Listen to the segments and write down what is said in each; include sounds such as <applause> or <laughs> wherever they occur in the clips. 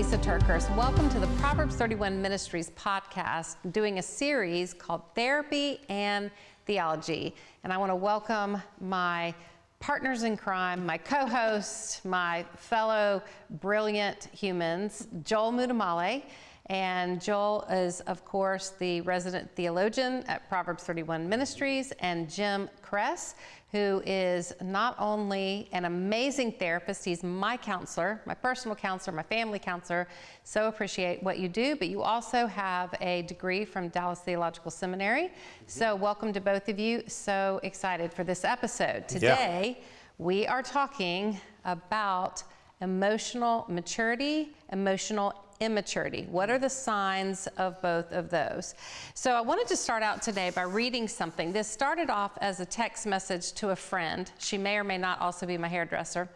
Lysa TerKeurst. Welcome to the Proverbs 31 Ministries podcast, doing a series called Therapy and Theology. And I want to welcome my partners in crime, my co host, my fellow brilliant humans, Joel Muddamalle. And Joel is, of course, the resident theologian at Proverbs 31 Ministries, and Jim Cress, who is not only an amazing therapist, he's my counselor, my personal counselor, my family counselor. So appreciate what you do, but you also have a degree from Dallas Theological Seminary. Mm-hmm. So welcome to both of you. So excited for this episode. Today, yeah. we are talking about emotional maturity, emotional immaturity. What are the signs of both of those? So I wanted to start out today by reading something. This started off as a text message to a friend. She may or may not also be my hairdresser.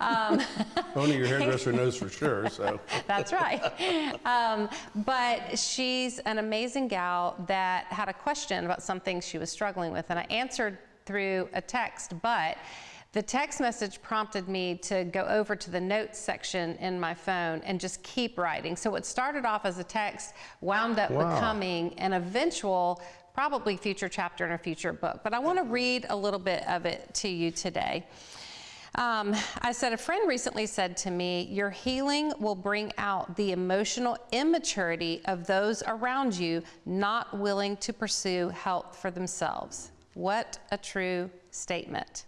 Um, <laughs> Only your hairdresser knows for sure, so. <laughs> That's right. Um, but she's an amazing gal that had a question about something she was struggling with, and I answered through a text, but the text message prompted me to go over to the notes section in my phone and just keep writing. So what started off as a text wound up wow. becoming an eventual, probably future chapter in a future book. But I want to read a little bit of it to you today. Um, I said, a friend recently said to me, Your healing will bring out the emotional immaturity of those around you not willing to pursue help for themselves. What a true statement.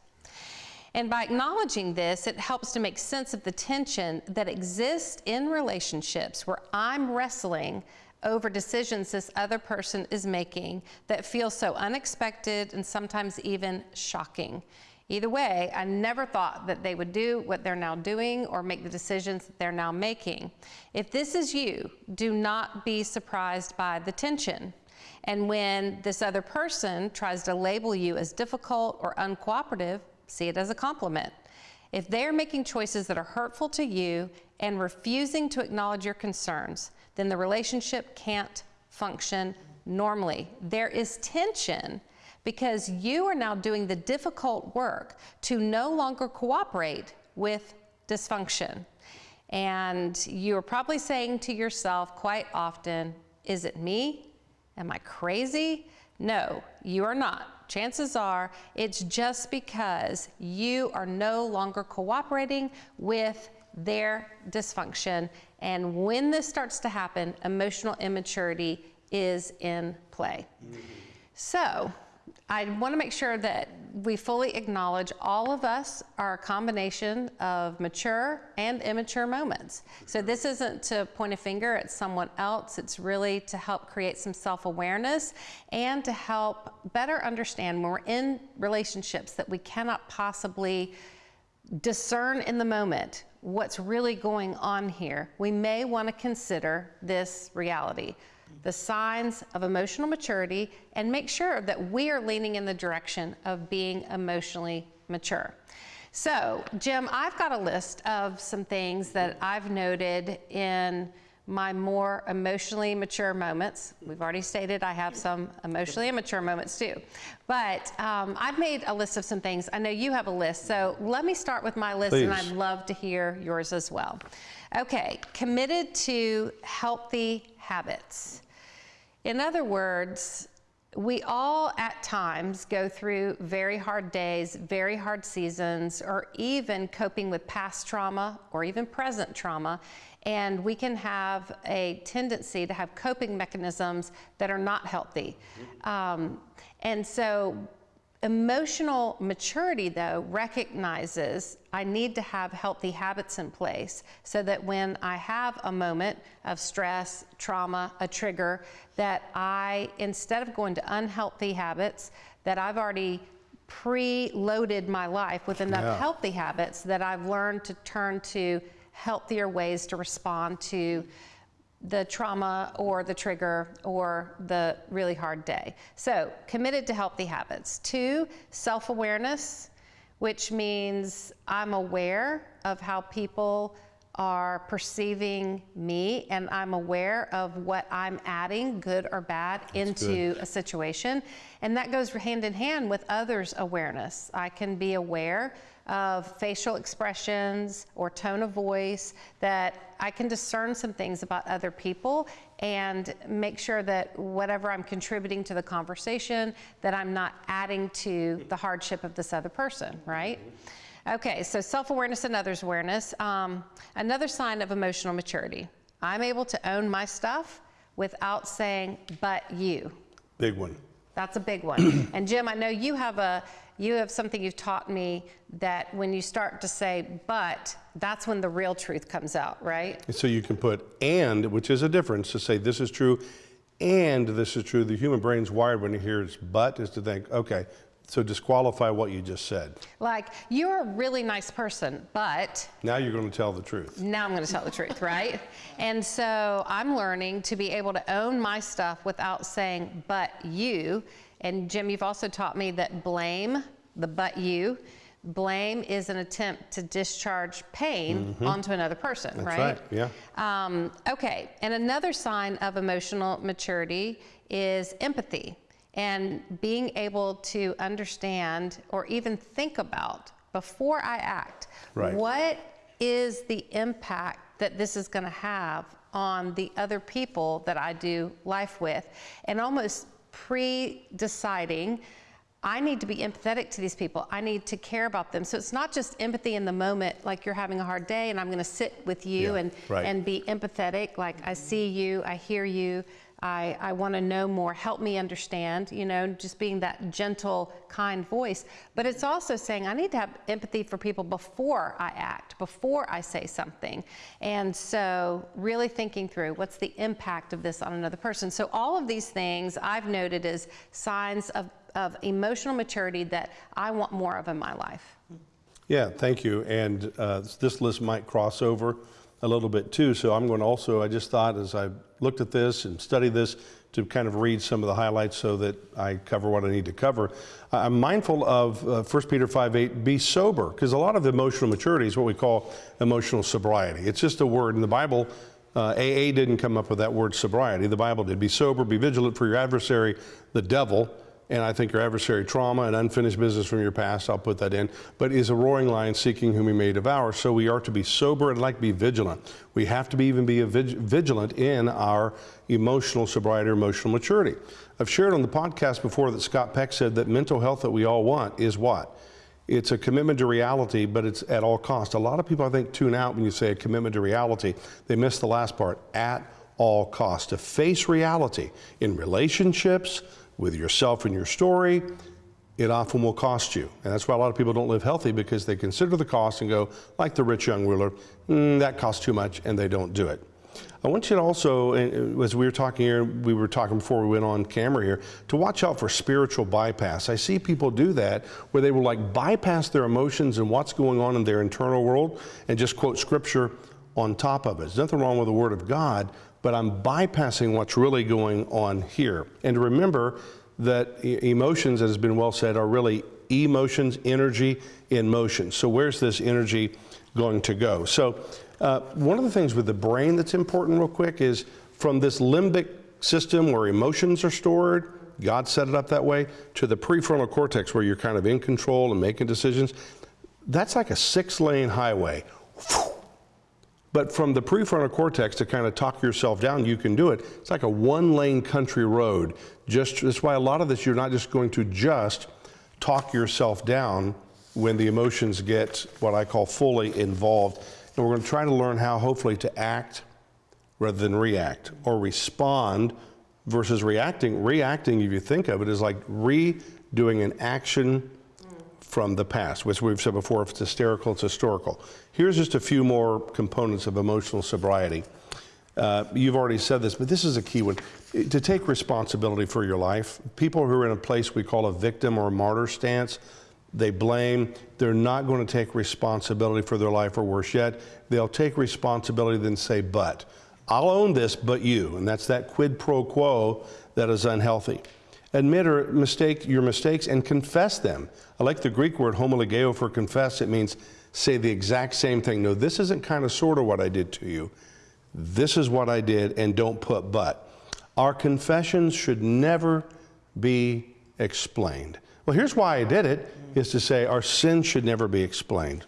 And by acknowledging this, it helps to make sense of the tension that exists in relationships where I'm wrestling over decisions this other person is making that feel so unexpected and sometimes even shocking. Either way, I never thought that they would do what they're now doing or make the decisions that they're now making. If this is you, do not be surprised by the tension. And when this other person tries to label you as difficult or uncooperative, see it as a compliment. If they're making choices that are hurtful to you and refusing to acknowledge your concerns, then the relationship can't function normally. There is tension because you are now doing the difficult work to no longer cooperate with dysfunction. And you are probably saying to yourself quite often, Is it me? Am I crazy? No, you are not chances are it's just because you are no longer cooperating with their dysfunction. And when this starts to happen, emotional immaturity is in play. Mm-hmm. So, I want to make sure that we fully acknowledge all of us are a combination of mature and immature moments. So this isn't to point a finger at someone else, it's really to help create some self awareness and to help better understand when we're in relationships that we cannot possibly discern in the moment what's really going on here. We may want to consider this reality the signs of emotional maturity, and make sure that we are leaning in the direction of being emotionally mature. So, Jim, I've got a list of some things that I've noted in my more emotionally mature moments. We've already stated I have some emotionally immature moments too. But um, I've made a list of some things. I know you have a list. So let me start with my list, Please. and I'd love to hear yours as well. Okay, committed to healthy habits. In other words, we all at times go through very hard days, very hard seasons, or even coping with past trauma or even present trauma. And we can have a tendency to have coping mechanisms that are not healthy. Um, and so Emotional maturity, though, recognizes I need to have healthy habits in place so that when I have a moment of stress, trauma, a trigger, that I, instead of going to unhealthy habits, that I've already pre-loaded my life with enough yeah. healthy habits that I've learned to turn to healthier ways to respond to the trauma or the trigger or the really hard day. So, committed to healthy habits. Two, self awareness, which means I'm aware of how people are perceiving me and I'm aware of what I'm adding, good or bad, into a situation. And that goes hand in hand with others' awareness. I can be aware of facial expressions or tone of voice that I can discern some things about other people and make sure that whatever I'm contributing to the conversation that I'm not adding to the hardship of this other person, right? Okay, so self-awareness and others awareness. Um, another sign of emotional maturity. I'm able to own my stuff without saying, but you. Big one. That's a big one. <clears throat> and Jim, I know you have a you have something you've taught me that when you start to say but, that's when the real truth comes out, right? So you can put and, which is a difference, to say this is true and this is true. The human brain's wired when it hears but is to think, okay, so disqualify what you just said. Like, you're a really nice person, but Now you're going to tell the truth. now I'm going to tell the truth, right? <laughs> And so I'm learning to be able to own my stuff without saying, but you. And Jim, you've also taught me that blame, the but you, blame is an attempt to discharge pain onto another person, That's right? right, yeah. Um, okay, and another sign of emotional maturity is empathy and being able to understand or even think about before I act Right. what is the impact that this is going to have on the other people that I do life with, and almost pre deciding. I need to be empathetic to these people. I need to care about them. So it's not just empathy in the moment, like you're having a hard day, and I'm going to sit with you Yeah, and right. and be empathetic. Like I see you, I hear you, I, I want to know more. Help me understand. You know, just being that gentle, kind voice. But it's also saying I need to have empathy for people before I act, before I say something. And so, really thinking through what's the impact of this on another person. So all of these things I've noted as signs of of emotional maturity that I want more of in my life. Yeah, thank you. And uh, this list might cross over a little bit too. So I'm going to also, I just thought as I looked at this and studied this, to kind of read some of the highlights so that I cover what I need to cover. I'm mindful of uh, 1 Peter 5 8, be sober, because a lot of emotional maturity is what we call emotional sobriety. It's just a word in the Bible. Uh, AA didn't come up with that word sobriety. The Bible did. Be sober, be vigilant for your adversary, the devil, and I think your adversary trauma and unfinished business from your past, I'll put that in, but is a roaring lion seeking whom he may devour. So we are to be sober and like be vigilant. We have to be even be vigilant in our emotional sobriety or emotional maturity. I've shared on the podcast before that Scott Peck said that mental health that we all want is what? It's a commitment to reality, but it's at all cost. A lot of people, I think, tune out when you say a commitment to reality. They miss the last part, at all cost. To face reality in relationships, with yourself and your story, it often will cost you. And that's why a lot of people don't live healthy because they consider the cost and go, like the rich young ruler, "Mm, that costs too much, and they don't do it. I want you to also, uh, as we were talking here, we were talking before we went on camera here, to watch out for spiritual bypass. I see people do that where they will like bypass their emotions and what's going on in their internal world and just quote scripture on top of it. There's nothing wrong with the Word of God, but I'm bypassing what's really going on here. And remember that emotions, as has been well said, are really emotions, energy in motion. So, where's this energy going to go? So, uh, one of the things with the brain that's important, real quick, is from this limbic system where emotions are stored, God set it up that way, to the prefrontal cortex where you're kind of in control and making decisions. That's like a six lane highway. But from the prefrontal cortex to kind of talk yourself down, you can do it. It's like a one lane country road. Just that's why a lot of this you're not just going to just talk yourself down when the emotions get what I call fully involved. And we're going to try to learn how hopefully to act rather than react or respond versus reacting. Reacting, if you think of it, is like redoing an action from the past, which we've said before, if it's hysterical, it's historical. Here's just a few more components of emotional sobriety. Uh, you've already said this, but this is a key one. To take responsibility for your life. People who are in a place we call a victim or a martyr stance, they blame, they're not going to take responsibility for their life, or worse yet, they'll take responsibility then say, but. I'll own this, but you. And that's that quid pro quo that is unhealthy. Admit or mistake your mistakes and confess them. I like the Greek word homologeo for confess. It means say the exact same thing. No, this isn't kind of sort of what I did to you. This is what I did, and don't put but. Our confessions should never be explained. Well, here's why I did it is to say our sin should never be explained.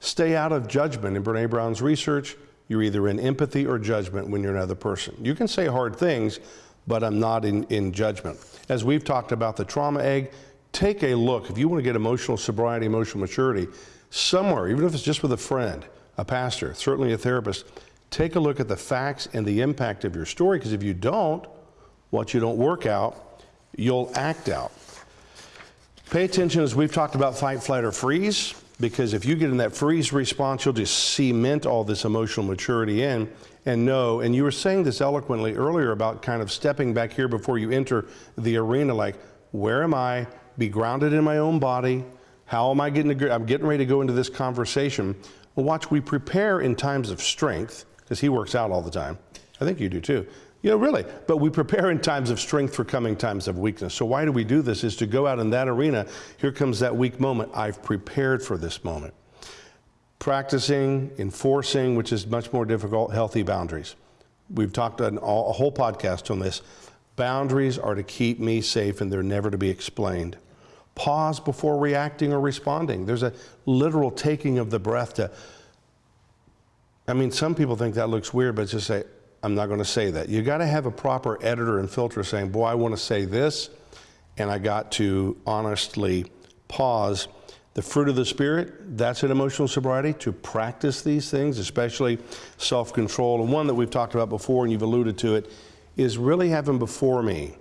Stay out of judgment. In Brene Brown's research, you're either in empathy or judgment when you're another person. You can say hard things, but I'm not in, in judgment. As we've talked about the trauma egg, take a look. If you want to get emotional sobriety, emotional maturity, somewhere, even if it's just with a friend, a pastor, certainly a therapist, take a look at the facts and the impact of your story, because if you don't, what you don't work out, you'll act out. Pay attention as we've talked about fight, flight, or freeze, because if you get in that freeze response, you'll just cement all this emotional maturity in and know. And you were saying this eloquently earlier about kind of stepping back here before you enter the arena, like, where am I? Be grounded in my own body. How am I getting to, I'm getting ready to go into this conversation. Watch, we prepare in times of strength, because he works out all the time. I think you do too. You know, really. But we prepare in times of strength for coming times of weakness. So why do we do this? Is to go out in that arena. Here comes that weak moment. I've prepared for this moment. Practicing, enforcing, which is much more difficult, healthy boundaries. We've talked an, a whole podcast on this. Boundaries are to keep me safe and they're never to be explained. Pause before reacting or responding. There's a literal taking of the breath to, I mean, some people think that looks weird, but just say, I'm not going to say that. You got to have a proper editor and filter saying, boy, I want to say this, and I got to honestly pause. The fruit of the Spirit, that's an emotional sobriety, to practice these things, especially self control. And one that we've talked about before, and you've alluded to it, is really having before me.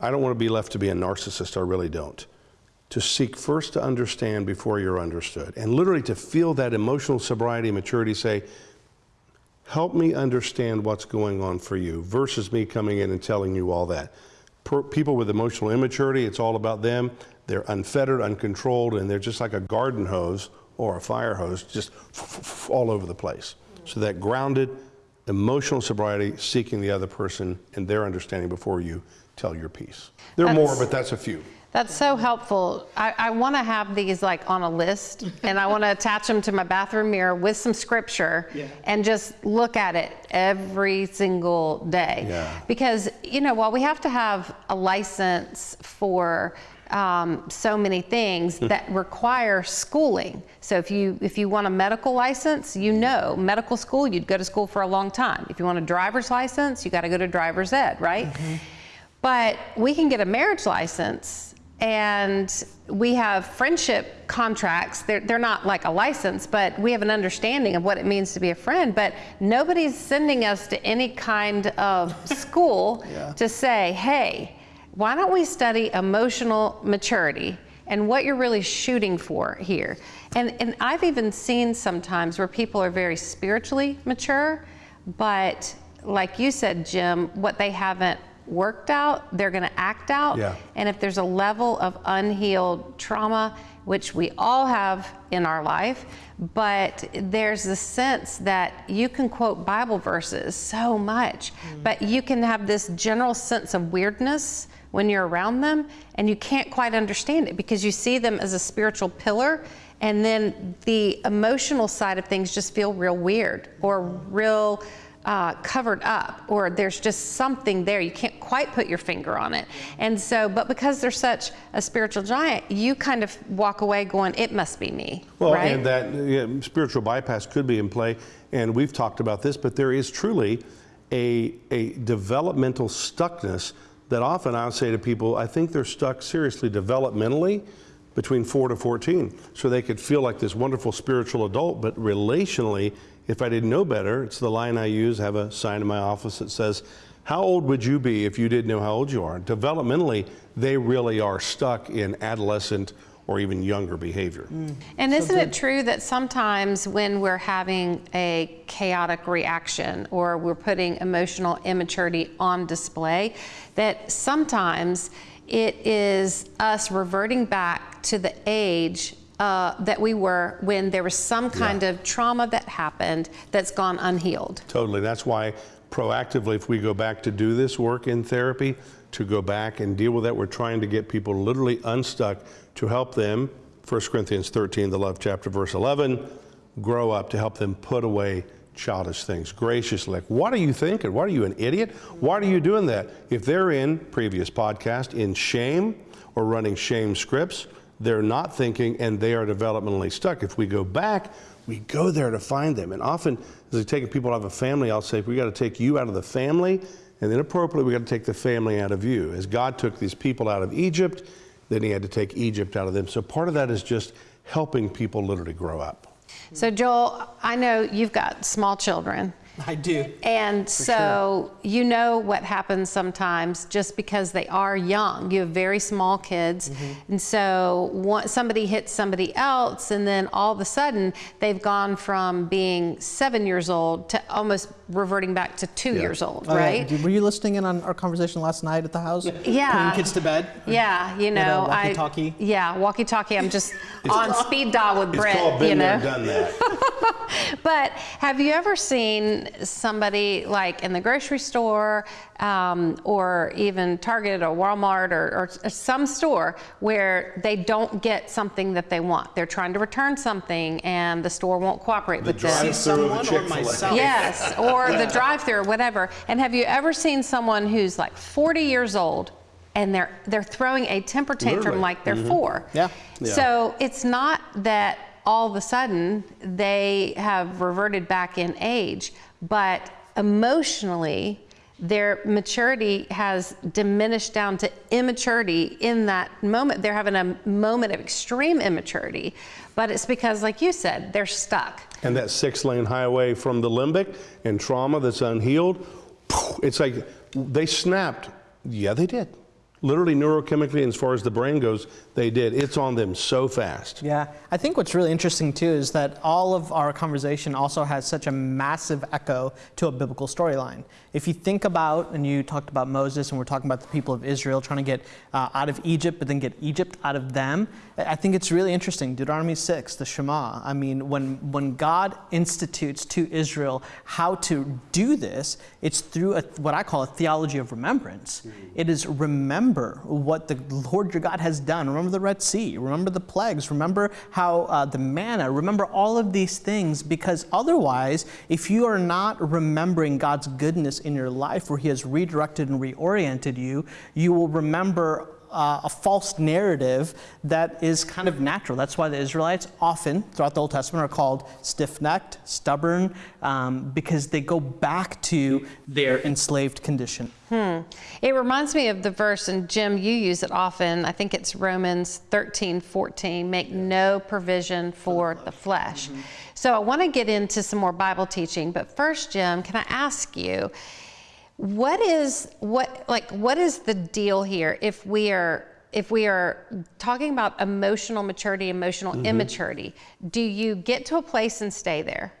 I don't want to be left to be a narcissist, I really don't. To seek first to understand before you're understood. And literally to feel that emotional sobriety, maturity, say, help me understand what's going on for you versus me coming in and telling you all that. Per, people with emotional immaturity, it's all about them. They're unfettered, uncontrolled, and they're just like a garden hose or a fire hose, just all over the place. So that grounded, emotional sobriety, seeking the other person and their understanding before you tell your piece. There are more, but that's a few. That's so helpful. I, I want to have these like on a list and I want to attach them to my bathroom mirror with some scripture Yeah. and just look at it every single day. Yeah. Because, you know, while we have to have a license for um, so many things that require schooling. So if you if you want a medical license, you know medical school, you'd go to school for a long time. If you want a driver's license, you got to go to driver's ed, right? But we can get a marriage license and we have friendship contracts. They're, they're not like a license, but we have an understanding of what it means to be a friend. But nobody's sending us to any kind of <laughs> school to say, hey, why don't we study emotional maturity and what you're really shooting for here? And, and I've even seen sometimes where people are very spiritually mature, but like you said, Jim, what they haven't worked out, they're going to act out. Yeah. And if there's a level of unhealed trauma, which we all have in our life, but there's the sense that you can quote Bible verses so much, mm. but you can have this general sense of weirdness when you're around them, and you can't quite understand it because you see them as a spiritual pillar. And then the emotional side of things just feel real weird or real uh, covered up or there's just something there. You can't quite put your finger on it. And so, but because they're such a spiritual giant, you kind of walk away going, it must be me. Well, right? and that yeah, spiritual bypass could be in play, and we've talked about this, but there is truly a, a developmental stuckness that often I would say to people, I think they're stuck seriously developmentally between 4 to 14. So they could feel like this wonderful spiritual adult, but relationally, if I didn't know better, it's the line I use, I have a sign in my office that says, how old would you be if you didn't know how old you are? Developmentally, they really are stuck in adolescent or even younger behavior. Hmm. And isn't it true that sometimes when we're having a chaotic reaction or we're putting emotional immaturity on display, that sometimes it is us reverting back to the age uh, that we were when there was some kind of trauma that happened that's gone unhealed? Totally. That's why proactively, if we go back to do this work in therapy, to go back and deal with that. We're trying to get people literally unstuck to help them, 1 Corinthians 13, the love chapter, verse 11, grow up to help them put away childish things graciously. Like, what are you thinking? What are you, an idiot? Why are you doing that? If they're in previous podcast in shame or running shame scripts, they're not thinking and they are developmentally stuck. If we go back, we go there to find them. And often, as I take people out of a family, I'll say, we got to take you out of the family, and then appropriately, we got to take the family out of you. As God took these people out of Egypt, then He had to take Egypt out of them. So part of that is just helping people literally grow up. So, Joel, I know you've got small children. I do. And so you know what happens sometimes just because they are young. You have very small kids. Mm-hmm. And so one, somebody hits somebody else, and then all of a sudden they've gone from being seven years old to almost reverting back to two Yeah. years old, Oh, right? Did- Were you listening in on our conversation last night at the house? Yeah. Putting kids to bed? Yeah, you know, I walkie-talkie? yeah, walkie-talkie. I'm just <laughs> on speed dial with It's Brett, called you been there, know. done that. <laughs> But have you ever seen somebody like in the grocery store um, or even Target or Walmart or, or some store where they don't get something that they want? They're trying to return something and the store won't cooperate with them. drive-thru Someone or myself? Yes, <laughs> or the drive-through or whatever. And have you ever seen someone who's like 40 years old and they're they're throwing a temper tantrum Literally. like they're four? Yeah. Yeah. So it's not that all of a sudden they have reverted back in age, but emotionally their maturity has diminished down to immaturity in that moment. They're having a moment of extreme immaturity, but it's because, like you said, they're stuck. And that six lane highway from the limbic and trauma that's unhealed, it's like they snapped. Yeah, they did. Literally, neurochemically, and as far as the brain goes, they did. It's on them so fast. Yeah, I think what's really interesting too is that all of our conversation also has such a massive echo to a biblical storyline. If you think about, and you talked about Moses, and we're talking about the people of Israel trying to get uh, out of Egypt, but then get Egypt out of them, I think it's really interesting. Deuteronomy 6, the Shema. I mean, when, when God institutes to Israel how to do this, it's through a, what I call a theology of remembrance. It is remember what the Lord your God has done. Remember the Red Sea. Remember the plagues. Remember how uh, the manna. Remember all of these things because otherwise, if you are not remembering God's goodness in your life where He has redirected and reoriented you, you will remember uh, a false narrative that is kind of natural. That's why the Israelites often throughout the Old Testament are called stiff necked, stubborn, um, because they go back to their enslaved condition. It reminds me of the verse, and Jim, you use it often. I think it's Romans 13, 14. Make no provision for the flesh. So I want to get into some more Bible teaching, but first, Jim, can I ask you, what is what like what is the deal here if we are if we are talking about emotional maturity, emotional mm-hmm. immaturity, do you get to a place and stay there?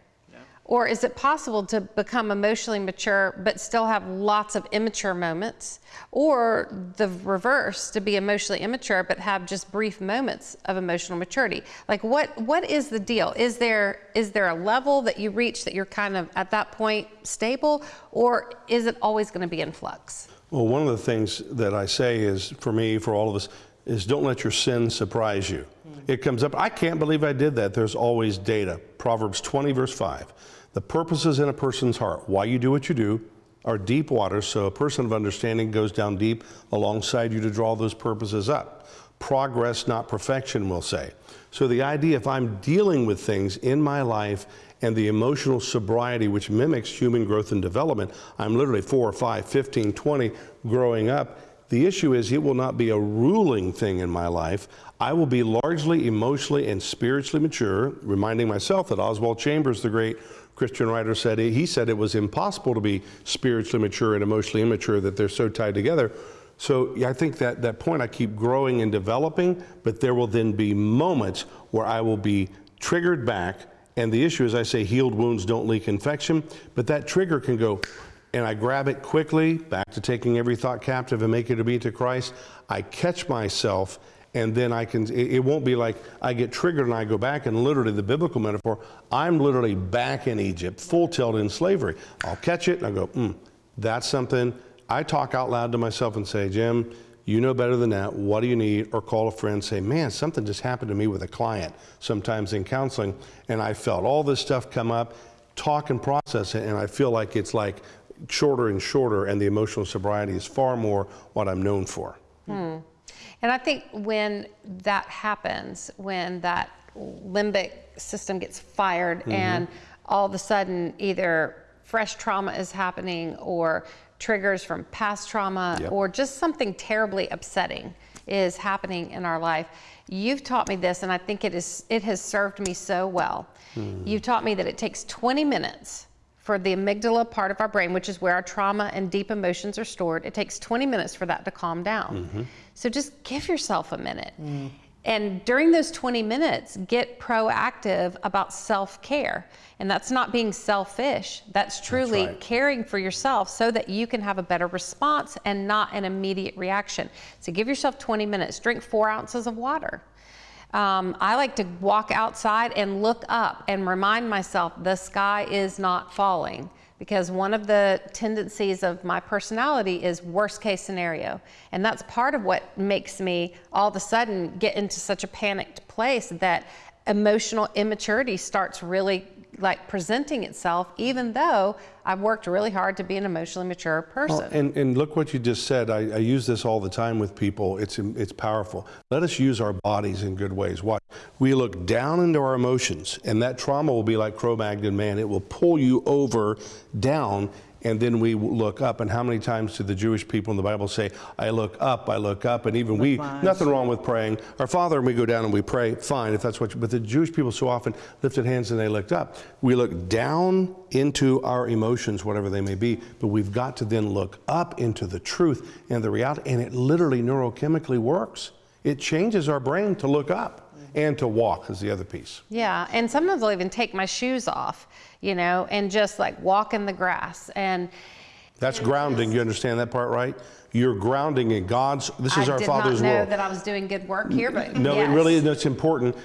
Or is it possible to become emotionally mature but still have lots of immature moments? Or the reverse, to be emotionally immature but have just brief moments of emotional maturity? Like what what is the deal? Is there is there a level that you reach that you're kind of at that point stable or is it always going to be in flux? Well, one of the things that I say is for me, for all of us, is don't let your sin surprise you. Hmm. It comes up, I can't believe I did that. There's always data. Proverbs 20, verse 5. The purposes in a person's heart, why you do what you do, are deep waters, so a person of understanding goes down deep alongside you to draw those purposes up. Progress, not perfection, we'll say. So the idea if I'm dealing with things in my life and the emotional sobriety which mimics human growth and development, I'm literally 4 or 5, 15, 20 growing up. The issue is it will not be a ruling thing in my life. I will be largely emotionally and spiritually mature, reminding myself that Oswald Chambers, the great Christian writer, said he said it was impossible to be spiritually mature and emotionally immature, that they're so tied together. So I think that that point I keep growing and developing, but there will then be moments where I will be triggered back. And the issue is, I say, healed wounds don't leak infection, but that trigger can go, and I grab it quickly, back to taking every thought captive and make it obedient to Christ. I catch myself, and then I can, it, won't be like I get triggered and I go back, and literally the biblical metaphor, I'm literally back in Egypt, full tilt in slavery. I'll catch it and I go, hmm, that's something I talk out loud to myself and say, Jim, you know better than that. What do you need? Or call a friend say, man, something just happened to me with a client, sometimes in counseling, and I felt all this stuff come up, talk and process it, and I feel like it's like shorter and shorter, and the emotional sobriety is far more what I'm known for. And I think when that happens, when that limbic system gets fired Mm-hmm. and all of a sudden either fresh trauma is happening or triggers from past trauma Yep. or just something terribly upsetting is happening in our life. You've taught me this and I think it is it has served me so well. Hmm. You've taught me that it takes 20 minutes for the amygdala part of our brain, which is where our trauma and deep emotions are stored, it takes 20 minutes for that to calm down. Mm-hmm. So just give yourself a minute. Mm. And during those 20 minutes, get proactive about self care. And that's not being selfish, that's truly right. caring for yourself so that you can have a better response and not an immediate reaction. So give yourself 20 minutes, drink four ounces of water. Um, I like to walk outside and look up and remind myself the sky is not falling because one of the tendencies of my personality is worst case scenario. And that's part of what makes me all of a sudden get into such a panicked place that emotional immaturity starts really like presenting itself, even though I've worked really hard to be an emotionally mature person. Well, and, and look what you just said. I, I use this all the time with people. It's, it's powerful. Let us use our bodies in good ways. Watch. We look down into our emotions, and that trauma will be like Cro-Magnon man. It will pull you over, down, and then we look up. And how many times do the Jewish people in the Bible say, I look up, I look up, and even we, my eyes. nothing wrong with praying. Our Father, and we go down and we pray, fine, if that's what, you, but the Jewish people so often lifted hands and they looked up. We look down into our emotions, whatever they may be, but we've got to then look up into the truth and the reality, and it literally neurochemically works. It changes our brain to look up and to walk is the other piece. Yeah, and sometimes I'll even take my shoes off, you know, and just like walk in the grass. And That's grounding. You understand that part, right? You're grounding in God's. This is I our did Father's not know world. that I was doing good work here, but No, yes. it really is. It's important.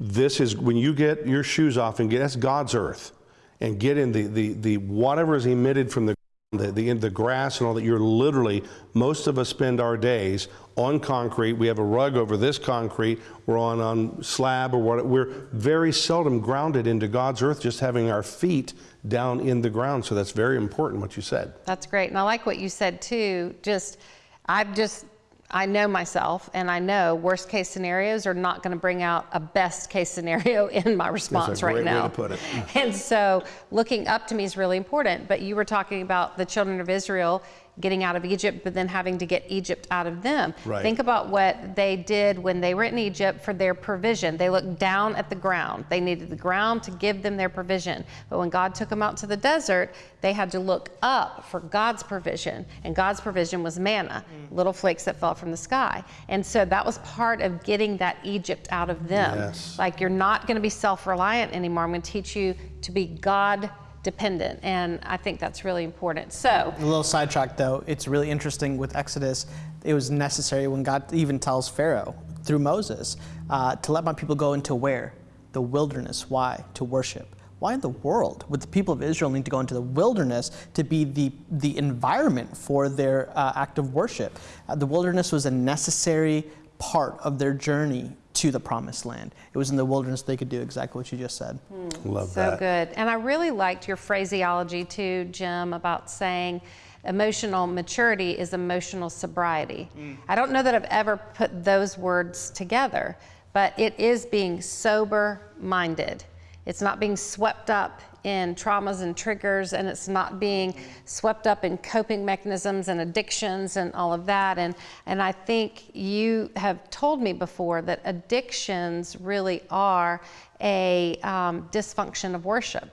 This is when you get your shoes off and get that's God's earth, and get in the the the whatever is emitted from the the the, the grass and all that. You're literally most of us spend our days on concrete. We have a rug over this concrete. We're on on slab or what. We're very seldom grounded into God's earth. Just having our feet down in the ground. So that's very important. What you said. That's great. And I like what you said too. Just, I've just, I know myself and I know worst case scenarios are not going to bring out a best case scenario <laughs> in my response right now. to put it. <laughs> And so looking up to me is really important. But you were talking about the children of Israel getting out of Egypt, but then having to get Egypt out of them. Right. Think about what they did when they were in Egypt for their provision. They looked down at the ground. They needed the ground to give them their provision. But when God took them out to the desert, they had to look up for God's provision. And God's provision was manna, mm. little flakes that fell from the sky. And so that was part of getting that Egypt out of them. Yes. Like you're not going to be self reliant anymore. I'm going to teach you to be God dependent. And I think that's really important. So, A little sidetrack though, it's really interesting with Exodus. It was necessary when God even tells Pharaoh through Moses uh, to let my people go into where? The wilderness. Why? To worship. Why in the world would the people of Israel need to go into the wilderness to be the, the environment for their uh, act of worship? Uh, the wilderness was a necessary part of their journey to the promised land. It was in the wilderness they could do exactly what you just said. Hmm. Love so that. So good. And I really liked your phraseology too, Jim, about saying emotional maturity is emotional sobriety. Hmm. I don't know that I've ever put those words together, but it is being sober minded. It's not being swept up in traumas and triggers, and it's not being swept up in coping mechanisms and addictions and all of that. And, and I think you have told me before that addictions really are a um, dysfunction of worship.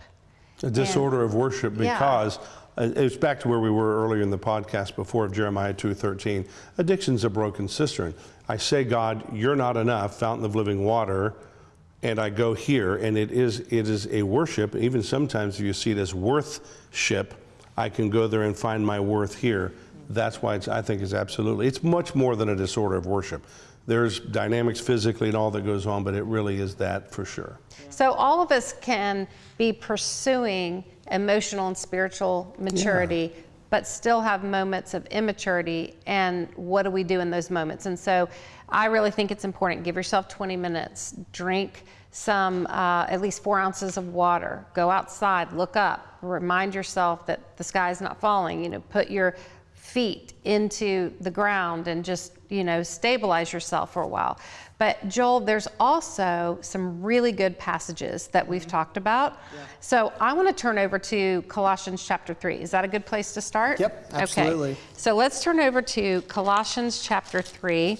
A disorder of worship Yeah. because uh, it's back to where we were earlier in the podcast before of Jeremiah 2:13. Addiction's a broken cistern. I say, God, you're not enough, fountain of living water, and I go here, and it is it is a worship. Even sometimes if you see it as worthship, I can go there and find my worth here. That's why it's, I think it's absolutely it's much more than a disorder of worship. There's dynamics physically and all that goes on, but it really is that for sure. So all of us can be pursuing emotional and spiritual maturity, but still have moments of immaturity. And what do we do in those moments? And so I really think it's important. Give yourself 20 minutes, drink some, uh, at least four ounces of water, go outside, look up, remind yourself that the sky is not falling, you know, put your feet into the ground and just, you know, stabilize yourself for a while. But Joel, there's also some really good passages that we've talked about. Yeah. So I want to turn over to Colossians chapter 3. Is that a good place to start? Yep, absolutely. Okay. So let's turn over to Colossians chapter 3.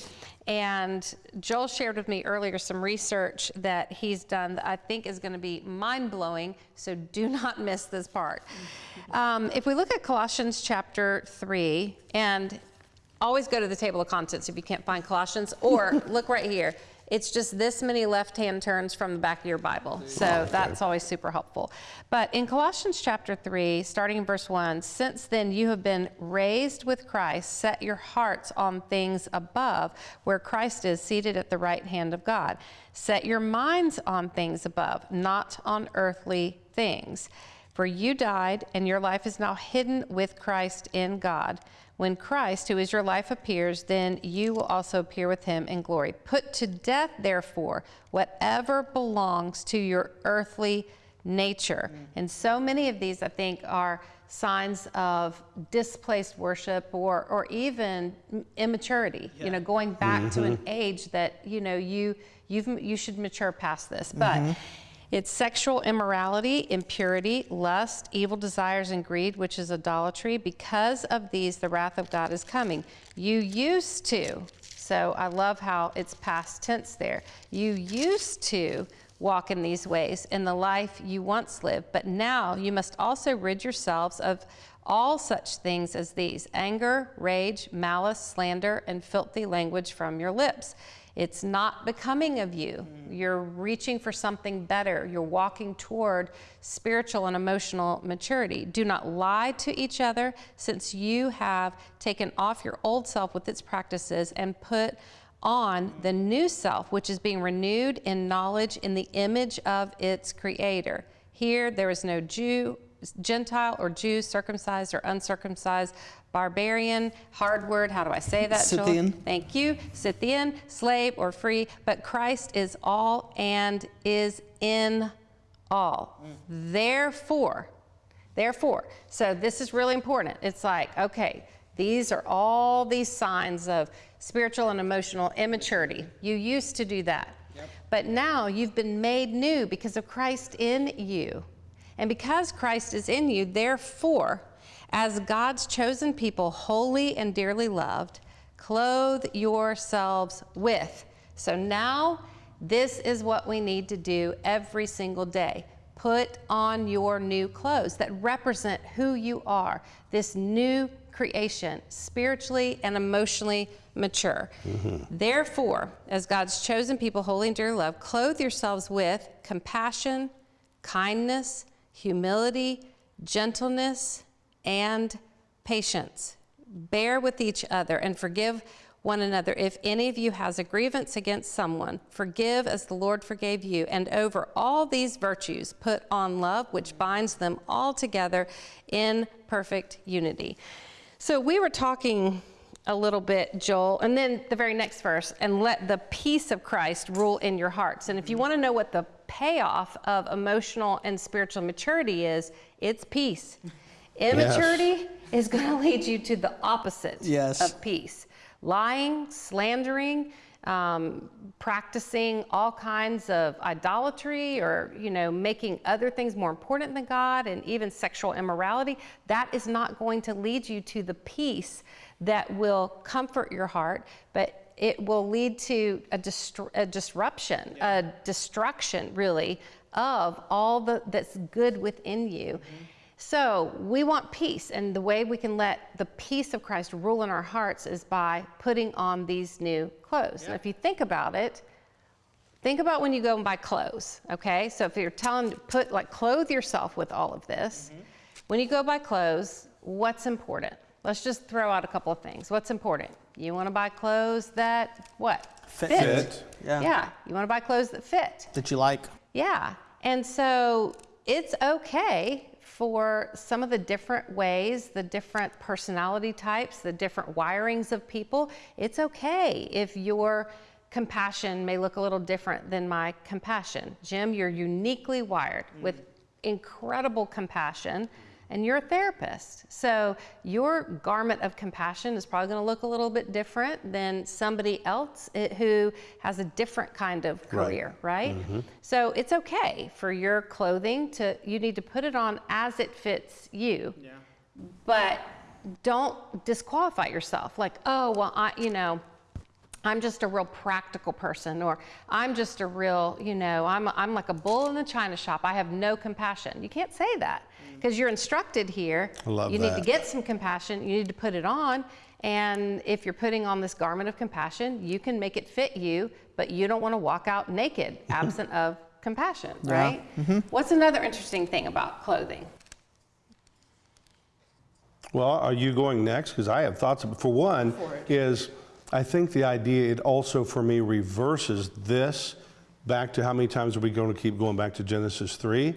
And Joel shared with me earlier some research that he's done that I think is going to be mind blowing. So do <laughs> not miss this part. Um, if we look at Colossians chapter 3, and always go to the table of contents if you can't find Colossians, or <laughs> look right here. It's just this many left hand turns from the back of your Bible. So that's always super helpful. But in Colossians chapter 3, starting in verse 1, since then you have been raised with Christ, set your hearts on things above, where Christ is seated at the right hand of God. Set your minds on things above, not on earthly things. For you died, and your life is now hidden with Christ in God. When Christ, who is your life, appears, then you will also appear with him in glory. Put to death, therefore, whatever belongs to your earthly nature. Mm. And so many of these, I think, are signs of displaced worship or, or even immaturity, you know, going back to an mm-hmm. age that, you know, you, you've, you should mature past this. But mm-hmm. It's sexual immorality, impurity, lust, evil desires, and greed, which is idolatry. Because of these, the wrath of God is coming. You used to, so I love how it's past tense there. You used to walk in these ways in the life you once lived, but now you must also rid yourselves of all such things as these anger, rage, malice, slander, and filthy language from your lips. It's not becoming of you. Mm. You're reaching for something better. You're walking toward spiritual and emotional maturity. Do not lie to each other, since you have taken off your old self with its practices and put on the new self, which is being renewed in knowledge in the image of its creator. Here, there is no Jew, Gentile, or Jew, circumcised or uncircumcised, barbarian, hard word, how do I say that? Joel? Thank you. Scythian, slave or free, but Christ is all and is in all. Therefore, therefore, so this is really important. It's like, okay, these are all these signs of spiritual and emotional immaturity. You used to do that. But now you've been made new because of Christ in you. And because Christ is in you, therefore, as God's chosen people, holy and dearly loved, clothe yourselves with. So now, this is what we need to do every single day. Put on your new clothes that represent who you are, this new creation, spiritually and emotionally mature. Mm-hmm. Therefore, as God's chosen people, holy and dear love, clothe yourselves with compassion, kindness, humility, gentleness, and patience. Bear with each other and forgive one another. If any of you has a grievance against someone, forgive as the Lord forgave you. And over all these virtues, put on love, which binds them all together in perfect unity. So we were talking a little bit, Joel, and then the very next verse, and let the peace of Christ rule in your hearts. And if you mm-hmm. want to know what the payoff of emotional and spiritual maturity is, it's peace. <laughs> Immaturity is going to lead you to the opposite Yes. of peace. Lying, slandering, um, practicing all kinds of idolatry or you know making other things more important than god and even sexual immorality that is not going to lead you to the peace that will comfort your heart but it will lead to a, a disruption a destruction really of all the, that's good within you so we want peace, and the way we can let the peace of Christ rule in our hearts is by putting on these new clothes. And if you think about it, think about when you go and buy clothes, okay? So if you're telling to put like clothe yourself with all of this, mm-hmm. when you go buy clothes, what's important? Let's just throw out a couple of things. What's important? You want to buy clothes that what? Fit. Fit. Yeah. Yeah. You want to buy clothes that fit. That you like. Yeah. And so it's okay for some of the different ways, the different personality types, the different wirings of people. It's okay if your compassion may look a little different than my compassion. Jim, you're uniquely wired mm. with incredible compassion and you're a therapist. So your garment of compassion is probably going to look a little bit different than somebody else eh, who has a different kind of Right. career, right? So it's okay for your clothing to you need to put it on as it fits you. But don't disqualify yourself like, "Oh, well, I, you know, I'm just a real practical person, or I'm just a real, you know, I'm, I'm like a bull in the china shop. I have no compassion. You can't say that because you're instructed here. I love you need to get some compassion. You need to put it on. And if you're putting on this garment of compassion, you can make it fit you, but you don't want to walk out naked, <laughs> absent of compassion, right? Mm-hmm. What's another interesting thing about clothing? Well, are you going next? Because I have thoughts. For one, is I think the idea it also for me reverses this back to how many times are we going to keep going back to Genesis 3?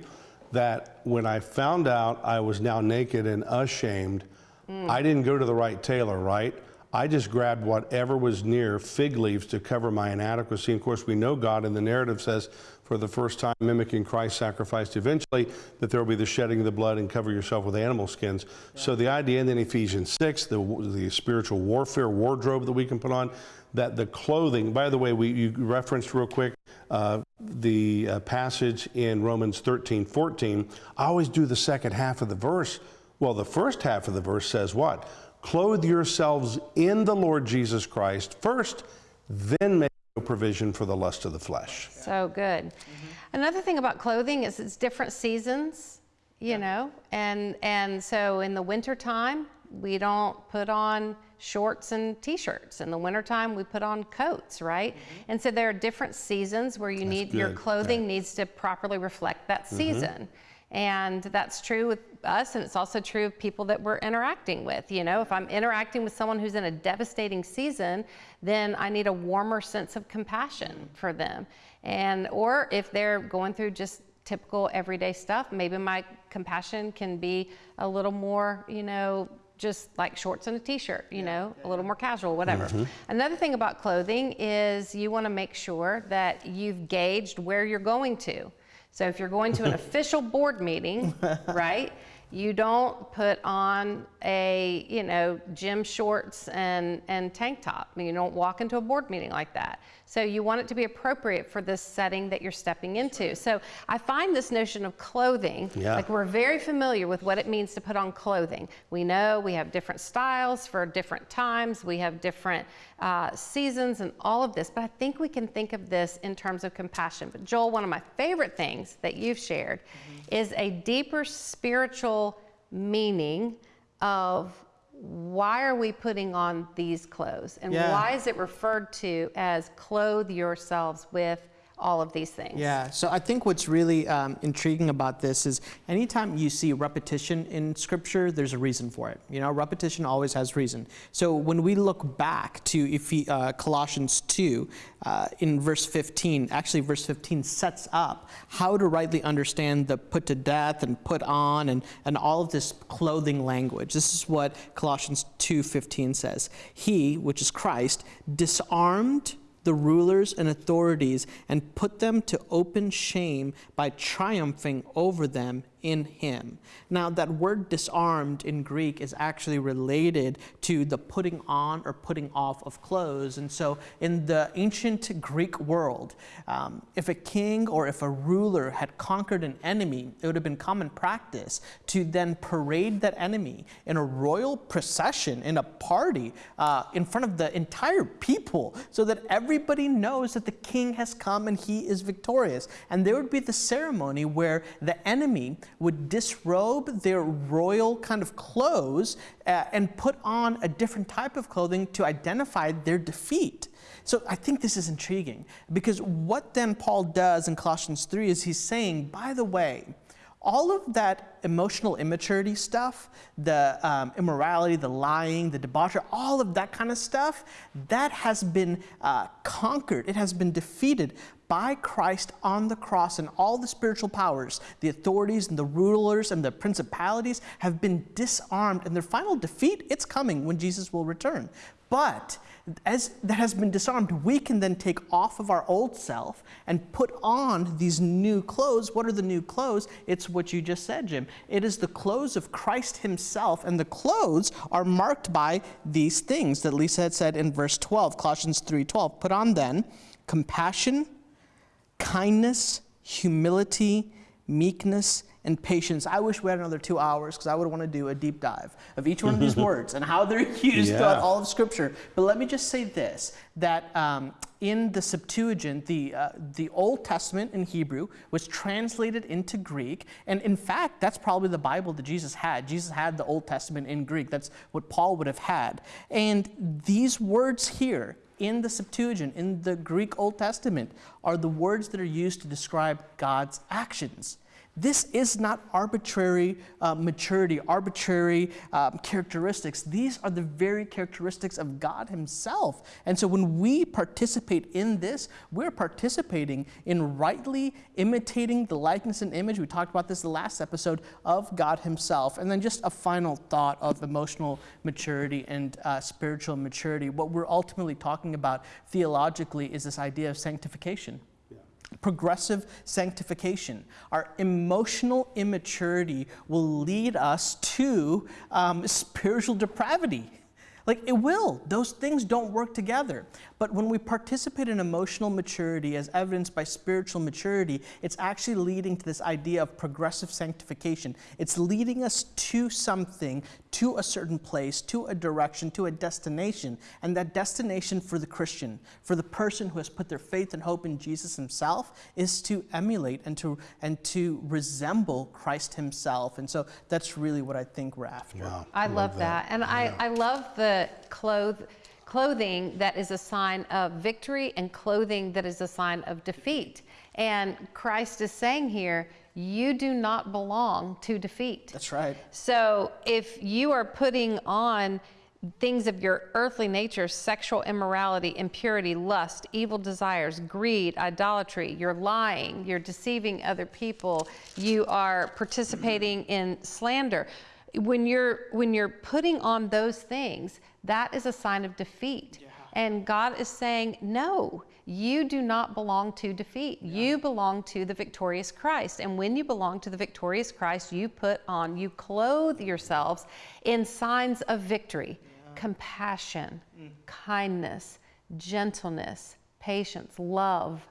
That when I found out I was now naked and ashamed, hmm. I didn't go to the right tailor, right? I just grabbed whatever was near fig leaves to cover my inadequacy. And of course, we know God in the narrative says, for the first time, mimicking Christ sacrificed eventually, that there will be the shedding of the blood and cover yourself with animal skins. So the idea, and then Ephesians 6, the, the spiritual warfare wardrobe that we can put on, that the clothing, by the way, we, you referenced real quick uh, the uh, passage in Romans 13, 14. I always do the second half of the verse. Well, the first half of the verse says what? Clothe yourselves in the Lord Jesus Christ first, then make no provision for the lust of the flesh. So good. Another thing about clothing is it's different seasons, you know, and and so in the wintertime, we don't put on shorts and t-shirts. In the wintertime, we put on coats, right? Mm-hmm. And so there are different seasons where you need your clothing needs to properly reflect that mm-hmm. season. And that's true with us, and it's also true of people that we're interacting with. You know, if I'm interacting with someone who's in a devastating season, then I need a warmer sense of compassion for them. And or if they're going through just typical everyday stuff, maybe my compassion can be a little more, you know, just like shorts and a t-shirt, you know, a little more casual, whatever. Mm-hmm. Another thing about clothing is you want to make sure that you've gauged where you're going to. So if you're going to an <laughs> official board meeting, right? You don't put on a, you know, gym shorts and, and tank top. You don't walk into a board meeting like that. So you want it to be appropriate for this setting that you're stepping into. So I find this notion of clothing, Yeah. like we're very familiar with what it means to put on clothing. We know we have different styles for different times, we have different uh, seasons and all of this, but I think we can think of this in terms of compassion. But Joel, one of my favorite things that you've shared is a deeper spiritual meaning of why are we putting on these clothes and Yeah. why is it referred to as clothe yourselves with all of these things? Yeah, so I think what's really um, intriguing about this is anytime you see repetition in scripture, there's a reason for it. You know, repetition always has reason. So when we look back to Ephe- uh, Colossians 2, uh, in verse 15, actually, verse 15 sets up how to rightly understand the put to death and put on and, and all of this clothing language. This is what Colossians 2:15 says. He, which is Christ, disarmed the rulers and authorities and put them to open shame by triumphing over them in him. Now, that word disarmed in Greek is actually related to the putting on or putting off of clothes. And so, in the ancient Greek world, um, if a king or if a ruler had conquered an enemy, it would have been common practice to then parade that enemy in a royal procession, in a party, uh, in front of the entire people, so that everybody knows that the king has come and he is victorious. And there would be the ceremony where the enemy would disrobe their royal kind of clothes uh, and put on a different type of clothing to identify their defeat. So I think this is intriguing because what then Paul does in Colossians 3 is he's saying, by the way, all of that emotional immaturity stuff, the um, immorality, the lying, the debauchery, all of that kind of stuff, that has been uh, conquered. It has been defeated by Christ on the cross, and all the spiritual powers, the authorities and the rulers and the principalities have been disarmed, and their final defeat, it's coming when Jesus will return. But as that has been disarmed, we can then take off of our old self and put on these new clothes. What are the new clothes? It's what you just said, Jim. It is the clothes of Christ Himself, and the clothes are marked by these things that Lysa had said in verse 12, Colossians 3:12. Put on then compassion, kindness, humility, meekness, and patience. I wish we had another two hours because I would want to do a deep dive of each one of these <laughs> words and how they're used Yeah. throughout all of Scripture. But let me just say this that um, in the Septuagint, the, uh, the Old Testament in Hebrew was translated into Greek. And in fact, that's probably the Bible that Jesus had. Jesus had the Old Testament in Greek. That's what Paul would have had. And these words here, in the Septuagint, in the Greek Old Testament, are the words that are used to describe God's actions. This is not arbitrary uh, maturity, arbitrary um, characteristics. These are the very characteristics of God Himself. And so when we participate in this, we're participating in rightly imitating the likeness and image. We talked about this the last episode of God Himself. And then just a final thought of emotional maturity and uh, spiritual maturity. What we're ultimately talking about theologically is this idea of sanctification progressive sanctification. Our emotional immaturity will lead us to um, spiritual depravity. Like it will. Those things don't work together. But when we participate in emotional maturity as evidenced by spiritual maturity, it's actually leading to this idea of progressive sanctification. It's leading us to something, to a certain place, to a direction, to a destination. And that destination for the Christian, for the person who has put their faith and hope in Jesus himself, is to emulate and to and to resemble Christ himself. And so that's really what I think we're after. Wow. I love that. And I, I love the cloth, clothing that is a sign of victory and clothing that is a sign of defeat. And Christ is saying here, you do not belong to defeat. That's right. So if you are putting on things of your earthly nature sexual immorality, impurity, lust, evil desires, greed, idolatry, you're lying, you're deceiving other people, you are participating <clears throat> in slander. When you're when you're putting on those things, that is a sign of defeat. And God is saying, no, you do not belong to defeat. You belong to the victorious Christ. And when you belong to the victorious Christ, you put on, you clothe yourselves in signs of victory, compassion, mm. kindness, gentleness, patience, love.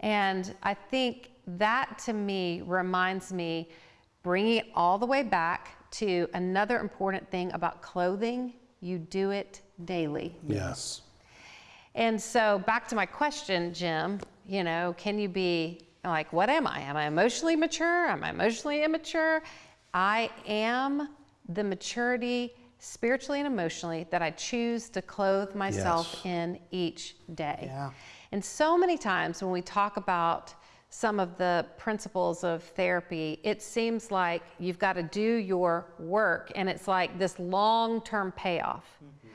And I think that to me reminds me, bringing it all the way back to another important thing about clothing you do it daily. Yes. And so back to my question, Jim, you know, can you be like, what am I? Am I emotionally mature? Am I emotionally immature? I am the maturity spiritually and emotionally that I choose to clothe myself Yes. in each day. Yeah. And so many times when we talk about some of the principles of therapy, it seems like you've got to do your work and it's like this long term payoff. Mm-hmm.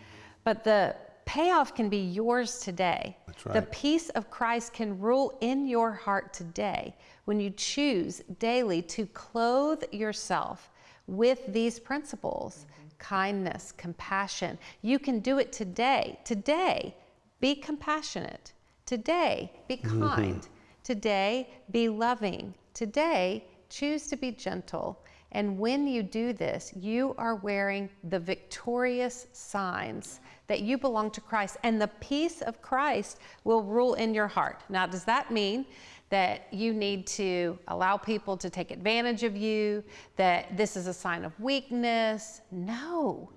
But the payoff can be yours today. That's The peace of Christ can rule in your heart today when you choose daily to clothe yourself with these principles kindness, compassion. You can do it today. Today, be compassionate. Today, be mm-hmm. kind. Today, be loving. Today, choose to be gentle. And when you do this, you are wearing the victorious signs that you belong to Christ, and the peace of Christ will rule in your heart. Now, does that mean that you need to allow people to take advantage of you, that this is a sign of weakness? No.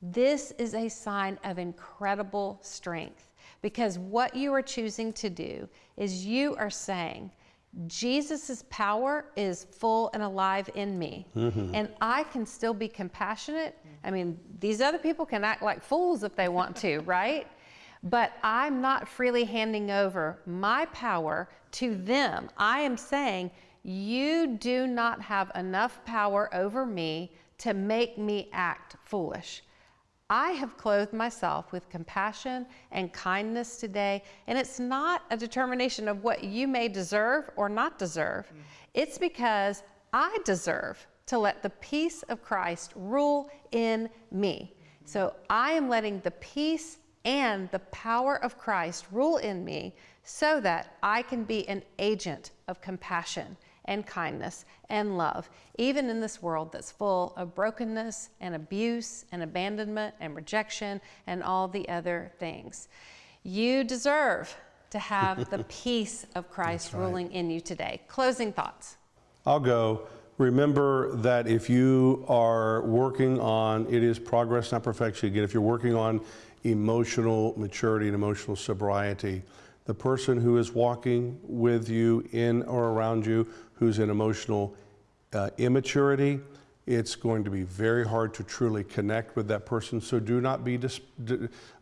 This is a sign of incredible strength because what you are choosing to do is you are saying, Jesus' power is full and alive in me, mm-hmm. and I can still be compassionate. I mean, these other people can act like fools if they want to, <laughs> right? But I'm not freely handing over my power to them. I am saying, You do not have enough power over me to make me act foolish. I have clothed myself with compassion and kindness today, and it's not a determination of what you may deserve or not deserve. Mm. It's because I deserve to let the peace of Christ rule in me. Mm-hmm. So I am letting the peace and the power of Christ rule in me so that I can be an agent of compassion and kindness and love, even in this world that's full of brokenness and abuse and abandonment and rejection and all the other things. You deserve to have the <laughs> peace of Christ ruling in you today. Closing thoughts. I'll go. Remember that if you are working on, it is progress, not perfection. Again, if you're working on emotional maturity and emotional sobriety, the person who is walking with you in or around you who's in emotional uh, immaturity, it's going to be very hard to truly connect with that person. So do not be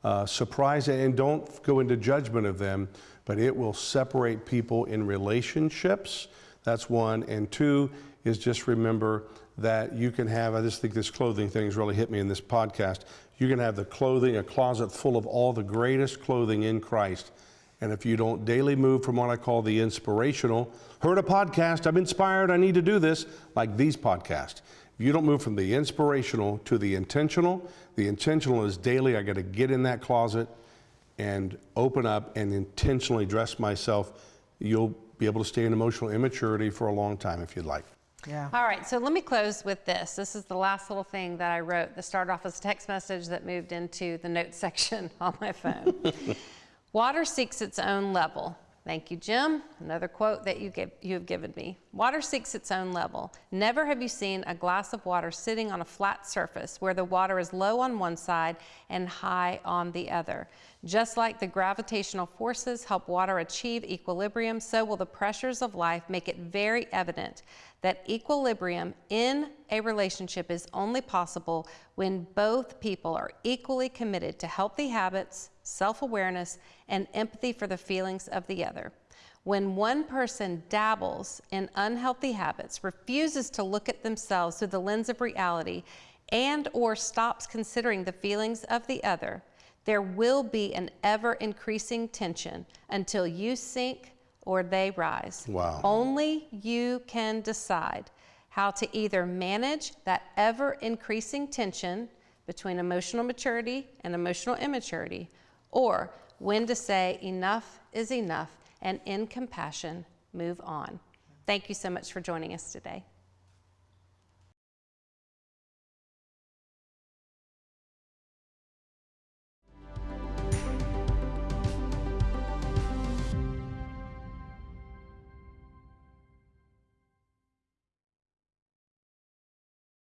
uh, surprised and don't go into judgment of them, but it will separate people in relationships. That's one. And two is just remember that you can have, I just think this clothing thing has really hit me in this podcast. You can have the clothing, a closet full of all the greatest clothing in Christ. And if you don't daily move from what I call the inspirational, heard a podcast, I'm inspired, I need to do this, like these podcasts. If you don't move from the inspirational to the intentional, the intentional is daily, I got to get in that closet and open up and intentionally dress myself. You'll be able to stay in emotional immaturity for a long time if you'd like. Yeah. All right, so let me close with this. This is the last little thing that I wrote that started off as a text message that moved into the notes <laughs> section on my phone. Water seeks its own level. Thank you, Jim. Another quote that you, give, you have given me. Water seeks its own level. Never have you seen a glass of water sitting on a flat surface where the water is low on one side and high on the other. Just like the gravitational forces help water achieve equilibrium, so will the pressures of life make it very evident that equilibrium in a relationship is only possible when both people are equally committed to healthy habits, self awareness, and empathy for the feelings of the other. When one person dabbles in unhealthy habits, refuses to look at themselves through the lens of reality, and or stops considering the feelings of the other, there will be an ever increasing tension until you sink or they rise. Wow. Only you can decide how to either manage that ever increasing tension between emotional maturity and emotional immaturity, or when to say enough is enough and in compassion move on. Thank you so much for joining us today.